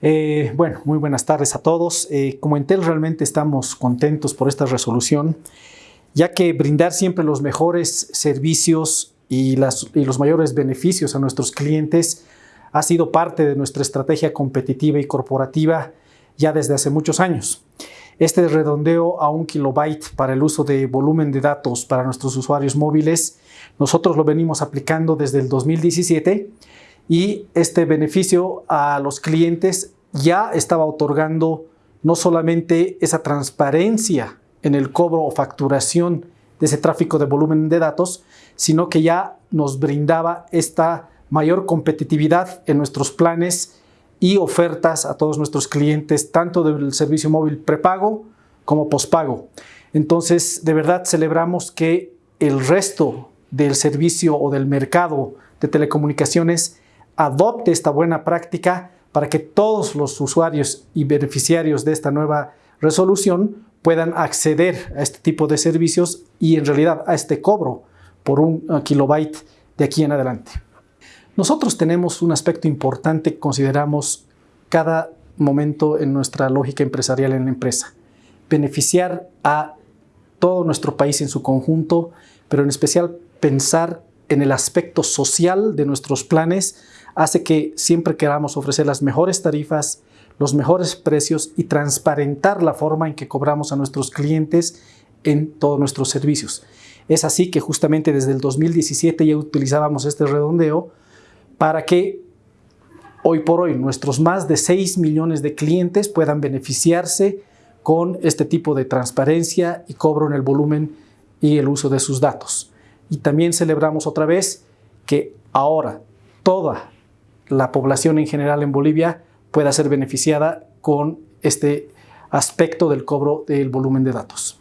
Eh, bueno, muy buenas tardes a todos. Eh, como Entel realmente estamos contentos por esta resolución, ya que brindar siempre los mejores servicios y, y los mayores beneficios a nuestros clientes ha sido parte de nuestra estrategia competitiva y corporativa ya desde hace muchos años. Este redondeo a un kilobyte para el uso de volumen de datos para nuestros usuarios móviles, nosotros lo venimos aplicando desde el 2017 y este beneficio a los clientes ya estaba otorgando no solamente esa transparencia en el cobro o facturación de ese tráfico de volumen de datos, sino que ya nos brindaba esta mayor competitividad en nuestros planes y ofertas a todos nuestros clientes, tanto del servicio móvil prepago como pospago. Entonces, de verdad celebramos que el resto del servicio o del mercado de telecomunicaciones adopte esta buena práctica para que todos los usuarios y beneficiarios de esta nueva resolución puedan acceder a este tipo de servicios y en realidad a este cobro por un uh, kilobyte de aquí en adelante. Nosotros tenemos un aspecto importante que consideramos cada momento en nuestra lógica empresarial en la empresa. Beneficiar a todo nuestro país en su conjunto, pero en especial pensar en el aspecto social de nuestros planes hace que siempre queramos ofrecer las mejores tarifas, los mejores precios y transparentar la forma en que cobramos a nuestros clientes en todos nuestros servicios. Es así que justamente desde el 2017 ya utilizábamos este redondeo para que hoy por hoy nuestros más de 6 millones de clientes puedan beneficiarse con este tipo de transparencia y cobro en el volumen y el uso de sus datos. Y también celebramos otra vez que ahora toda la población en general en Bolivia pueda ser beneficiada con este aspecto del cobro del volumen de datos.